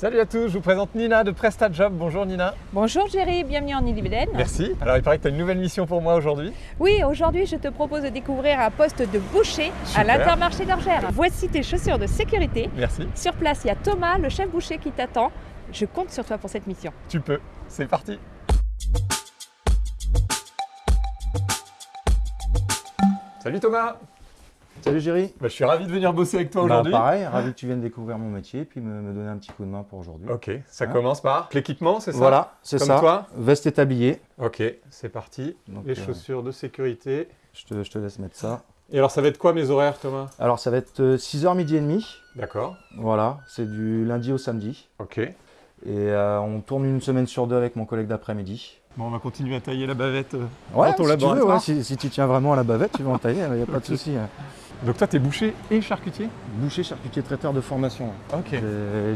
Salut à tous, je vous présente Nina de PrestaJob. Bonjour Nina. Bonjour Géry, bienvenue en Ille-et-Vilaine. Merci. Alors il paraît que tu as une nouvelle mission pour moi aujourd'hui. Oui, aujourd'hui je te propose de découvrir un poste de boucher à l'Intermarché d'Orgères. Voici tes chaussures de sécurité. Merci. Sur place, il y a Thomas, le chef boucher qui t'attend. Je compte sur toi pour cette mission. Tu peux. C'est parti. Salut Thomas. Salut Géry. Bah, je suis ravi de venir bosser avec toi Bah, aujourd'hui. pareil, ravi que tu viennes découvrir mon métier et puis me, me donner un petit coup de main pour aujourd'hui. Ok, ça Hein commence par l'équipement, c'est ça? Voilà, c'est ça. toi? Veste et tablier. Ok, c'est parti. Donc, Les euh, chaussures de sécurité. Je te, je te laisse mettre ça. Et alors ça va être quoi mes horaires Thomas? Alors ça va être 6h midi et demi. D'accord. Voilà, c'est du lundi au samedi. Ok. Et euh, on tourne une semaine sur deux avec mon collègue d'après-midi. Bon, on va continuer à tailler la bavette euh, Ouais, si tu veux, ouais, si, si tu tiens vraiment à la bavette, tu vas en tailler, il n'y a pas de souci. Donc toi, tu es boucher et charcutier Boucher, charcutier, traiteur de formation. Ok.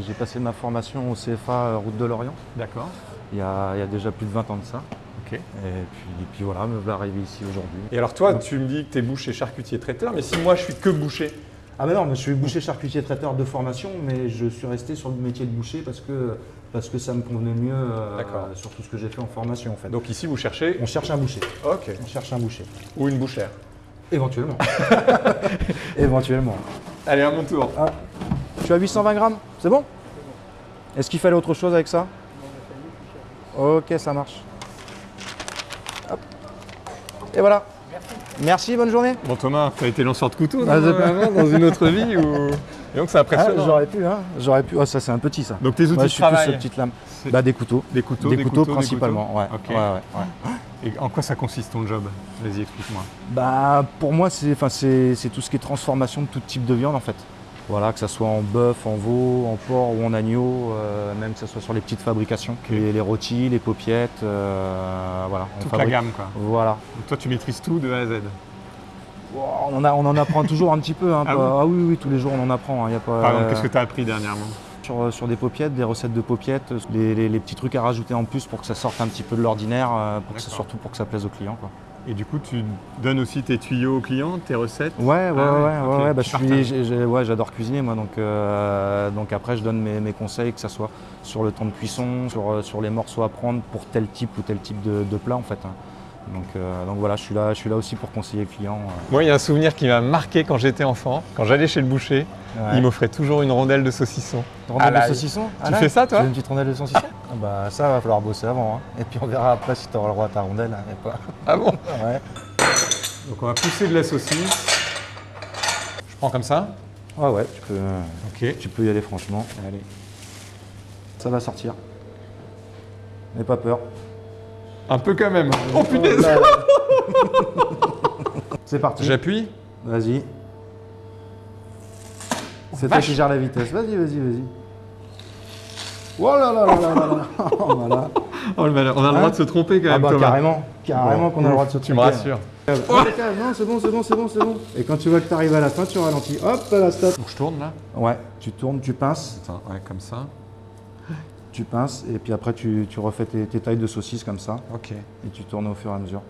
J'ai passé ma formation au CFA euh, Route de Lorient D'accord. il y, a, il y a déjà plus de 20 ans de ça. Ok. Et puis, et puis voilà, me voilà arrivé ici aujourd'hui. Et alors toi, tu me dis que tu es boucher, charcutier, traiteur, mais si moi je suis que boucher Ah mais non, mais je suis boucher charcutier traiteur de formation, mais je suis resté sur le métier de boucher parce que, parce que ça me convenait mieux euh, sur tout ce que j'ai fait en formation en fait. Donc ici, vous cherchez on cherche un boucher. Ok. On cherche un boucher. Ou une bouchère. Éventuellement. Éventuellement. Allez, à mon tour. Ah, tu as 820 grammes, c'est bon? Est-ce qu'il fallait autre chose avec ça? Ok, ça marche. Hop. Et voilà. Merci, bonne journée. Bon Thomas, tu as été lanceur de couteau Ah, dans une autre vie ou... Et donc c'est Ah, impressionnant. J'aurais pu, hein J'aurais pu. Oh, ça c'est un petit ça. donc tes outils Ouais, de je suis plus travail sur petite lame. Bah des couteaux. des couteaux, des, couteaux, principalement, couteaux ouais. Ok. ouais, ouais, ouais. Et en quoi ça consiste ton job? Vas-y, explique-moi. Bah pour moi c'est enfin c'est c'est tout ce qui est transformation de tout type de viande en fait. Voilà, que ça soit en bœuf, en veau, en porc ou en agneau, euh, même que ça soit sur les petites fabrications, les, les rôtis, les paupiettes, euh, voilà. Toute la gamme quoi. Voilà. Donc toi tu maîtrises tout de A à Z. On en, a- on en apprend toujours un petit peu. Hein, Ah pas- bon ah oui, oui, tous les jours on en apprend. hein, y a pas, Par exemple, euh, qu'est-ce que tu as appris dernièrement? Sur, sur des paupiettes, des recettes de paupiettes, les, les- les petits trucs à rajouter en plus pour que ça sorte un petit peu de l'ordinaire, euh, pour que ça, surtout pour que ça plaise aux clients. Quoi. Et du coup, tu donnes aussi tes tuyaux aux clients, tes recettes? Ouais, ouais, Ah ouais, ouais, ouais, ok, ouais, bah, tu je suis- partages. j'ai- j'ai- ouais, j'adore cuisiner moi, donc, euh, donc après je donne mes, mes conseils, que ce soit sur le temps de cuisson, sur, euh, sur les morceaux à prendre pour tel type ou tel type de, de plat en fait. hein. Donc, euh, donc voilà, je suis là, je suis là aussi pour conseiller le client. euh. Moi, il y a un souvenir qui m'a marqué quand j'étais enfant. Quand j'allais chez le boucher, il m'offrait toujours une rondelle de saucisson. Rondelle à de saucisson Tu fais ça, toi Tu veux une petite rondelle de saucisson Ah Bah ça va falloir bosser avant. hein. Et puis on verra après si tu auras le droit à ta rondelle. hein, pas... Ah bon Ouais. Donc on va pousser de la saucisse. Je prends comme ça. Ouais, ouais, tu peux, Ok. tu peux y aller franchement. Allez. Ça va sortir. N'aie pas peur. Un peu quand même. Oh punaise Là, là. C'est parti. J'appuie. Vas-y. C'est toi qui gère la vitesse. Vas-y, vas-y, vas-y. Oh là là là là là là. voilà. Oh le malheur. On a le Hein droit de se tromper quand Ah même, bah Thomas. carrément, carrément qu'on a le droit de se Tu me tromper. rassures. Oh, non, c'est bon, c'est bon, c'est bon, c'est bon. Et quand tu vois que tu arrives à la fin, tu ralentis. Hop, là, stop. Donc je tourne là. Ouais, tu tournes, tu pinces, Attends, ouais, comme ça. tu pinces, et puis après tu, tu refais tes, tes tailles de saucisses comme ça, Ok. et tu tournes au fur et à mesure.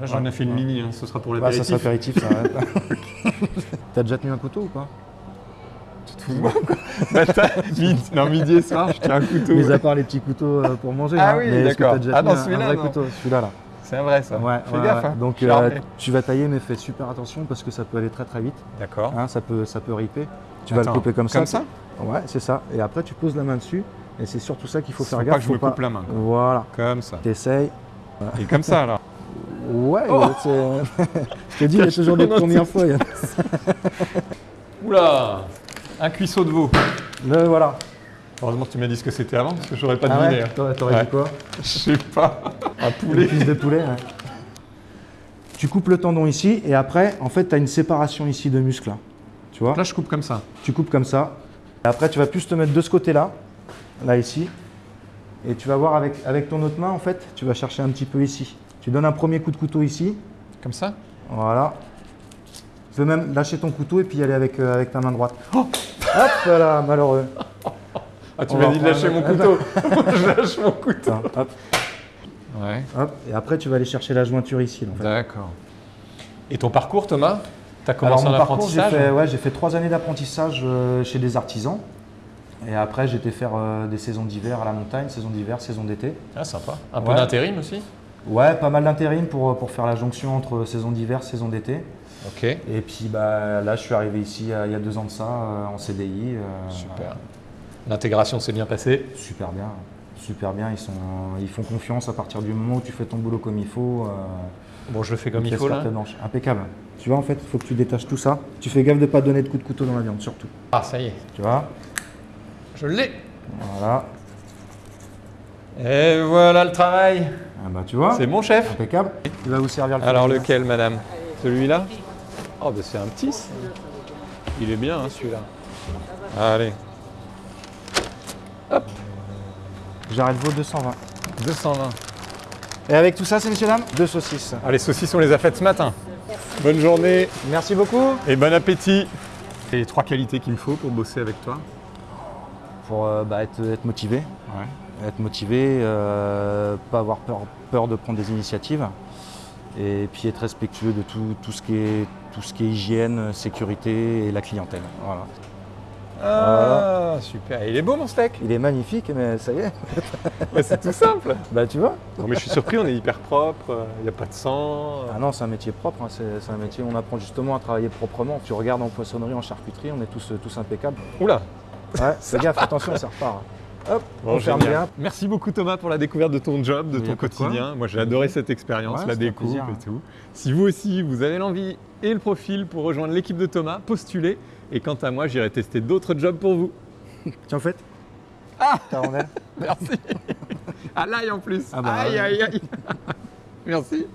Là j'en ai fait une mini, hein. ce sera pour Ouais, ça l'apéritif. c'est apéritif, ça. ouais. T'as déjà tenu un couteau ou pas Tout le monde, quoi. Matin, midi, non, midi et soir, je tiens un couteau. Mis à part les petits couteaux euh, pour manger. Ah hein. oui, Mais d'accord. Ah non, un celui-là, vrai non. couteau, celui-là là. C'est un vrai ça. Ouais, Fais ouais, gaffe. hein. Donc euh, tu vas tailler, mais fais super attention parce que ça peut aller très très vite. D'accord. hein, ça peut, ça peut riper. Tu vas le couper comme ça. Comme ça Ouais, c'est ça. Et après, tu poses la main dessus. Et c'est surtout ça qu'il faut Faut faire pas gaffe. que je me coupe la main, quoi. Voilà. Comme ça. T'essayes. Et comme ça alors. Ouais, Oh c'est- je te dis, il y a toujours des il y a- Oula Un cuisseau de veau. Le voilà. Heureusement que tu m'as dit ce que c'était avant parce que j'aurais pas Ah deviné. ouais hein. T'aurais Ouais. dit quoi Je sais pas. Un Une poulet. cuisse de poulet. ouais. Tu coupes le tendon ici et après, en fait, tu as une séparation ici de muscles. là. Tu vois Là je coupe comme ça. Tu coupes comme ça. Et après, tu vas plus te mettre de ce côté-là, là ici. Et tu vas voir avec, avec ton autre main, en fait, tu vas chercher un petit peu ici. Tu donnes un premier coup de couteau ici. Comme ça? Voilà. Tu peux même lâcher ton couteau et puis y aller avec, euh, avec ta main droite. Hop là, malheureux. Ah tu On m'as dit de lâcher mon couteau. je lâche mon couteau. Attends, hop, Ouais. hop. Et après, tu vas aller chercher la jointure ici. là, en fait. D'accord. Et ton parcours Thomas? T'as Alors commencé mon en parcours, j'ai apprentissage fait, ouais, j'ai fait trois années d'apprentissage euh, chez des artisans. Et après, j'étais faire euh, des saisons d'hiver à la montagne, saison d'hiver, saison d'été. Ah, sympa. Un peu d'intérim aussi? Ouais, pas mal d'intérim pour, pour faire la jonction entre saison d'hiver, saison d'été. Ok. Et puis bah, là, je suis arrivé ici il y a deux ans de ça, euh, en CDI. euh, Super. L'intégration s'est bien passée. Super bien, super bien. Ils, sont, ils font confiance à partir du moment où tu fais ton boulot comme il faut. euh, Bon, je le fais comme il faut là. Impeccable. Tu vois, en fait, il faut que tu détaches tout ça. Tu fais gaffe de pas donner de coups de couteau dans la viande, surtout. Ah, ça y est. Tu vois? Je l'ai. Voilà. Et voilà le travail. Ah bah, tu vois C'est mon chef. Impeccable. Il va vous servir le Alors lequel, madame? Celui-là? Oh, bah c'est un petit. ça. Il est bien, hein, celui-là. Allez, J'arrête vos 220. 220. Et avec tout ça, c'est messieurs, dames? Deux saucisses. Ah, les saucisses, on les a faites ce matin. Bonne journée Merci beaucoup. et bon appétit. Et les trois qualités qu'il me faut pour bosser avec toi Pour euh, bah, être, être motivé. Être motivé, euh, pas avoir peur, peur de prendre des initiatives. Et puis être respectueux de tout, tout ce qui est, tout ce qui est hygiène, sécurité et la clientèle. Voilà. Ah, super. Il est beau mon steak Il est magnifique, mais ça y est. Ouais, C'est tout simple. Bah tu vois Non, mais je suis surpris, on est hyper propre, il n'y a pas de sang. Ah non, c'est un métier propre, hein, c'est c'est un métier où on apprend justement à travailler proprement. Tu regardes en poissonnerie, en charcuterie, on est tous, tous impeccables. Oula Ouais, fais gaffe, attention, ça repart. Hop, Bon, on ferme génial. bien. Merci beaucoup Thomas pour la découverte de ton job, de ton quotidien. Moi j'ai adoré cette expérience, Ouais, la découpe plaisir. et tout. Si vous aussi vous avez l'envie et le profil pour rejoindre l'équipe de Thomas, postulez. Et quant à moi, j'irai tester d'autres jobs pour vous. Tiens, en fait. Ah Ta rondelle Merci. à l'ail en plus. Ah bah aïe aïe aïe. Merci.